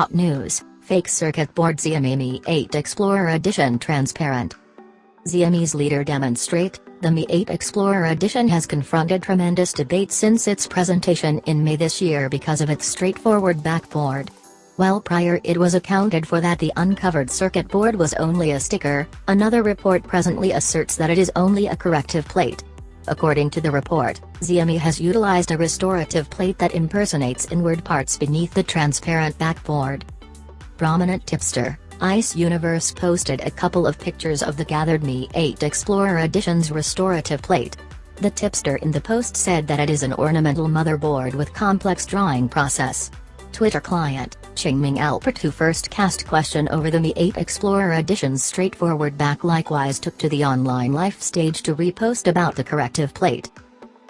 Hot news, fake circuit board Xiaomi 8 Explorer Edition transparent. Xiaomi's leader demonstrate, the Mi 8 Explorer Edition has confronted tremendous debate since its presentation in May this year because of its straightforward backboard. While prior it was accounted for that the uncovered circuit board was only a sticker, another report presently asserts that it is only a corrective plate. According to the report, Xiaomi has utilized a restorative plate that impersonates inward parts beneath the transparent backboard. Prominent tipster, Ice Universe posted a couple of pictures of the gathered Mi 8 Explorer Edition's restorative plate. The tipster in the post said that it is an ornamental motherboard with complex drawing process. Twitter client, Qingming who first cast question over the Mi 8 Explorer Edition's straightforward back likewise took to the online life stage to repost about the corrective plate.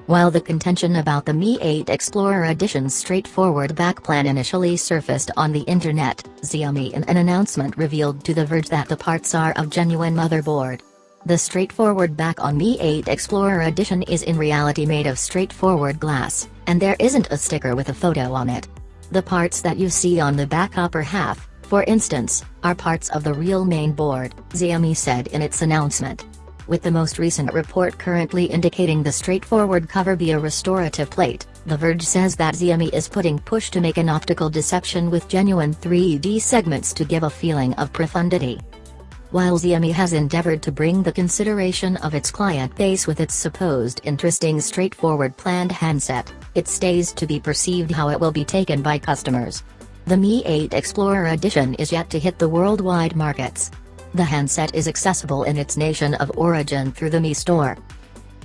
While the contention about the Mi 8 Explorer Edition's straightforward back plan initially surfaced on the internet, Xiaomi in an announcement revealed to The Verge that the parts are of genuine motherboard. The straightforward back on Mi 8 Explorer Edition is in reality made of straightforward glass, and there isn't a sticker with a photo on it. The parts that you see on the back upper half, for instance, are parts of the real main board, Xiaomi said in its announcement. With the most recent report currently indicating the straightforward cover be a restorative plate, The Verge says that Xiaomi is putting push to make an optical deception with genuine 3D segments to give a feeling of profundity. While Xiaomi has endeavored to bring the consideration of its client base with its supposed interesting straightforward planned handset, it stays to be perceived how it will be taken by customers. The Mi 8 Explorer Edition is yet to hit the worldwide markets. The handset is accessible in its nation of origin through the Mi Store.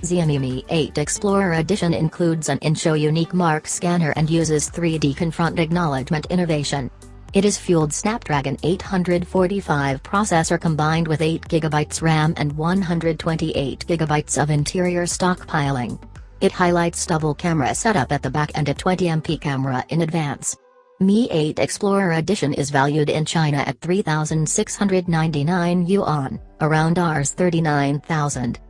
Xiaomi Mi 8 Explorer Edition includes an in-show unique mark scanner and uses 3D confront acknowledgement innovation. It is fueled Snapdragon 845 processor combined with 8GB RAM and 128GB of interior stockpiling. It highlights double camera setup at the back and a 20MP camera in advance. Mi 8 Explorer Edition is valued in China at 3,699 yuan, around Rs 39,000.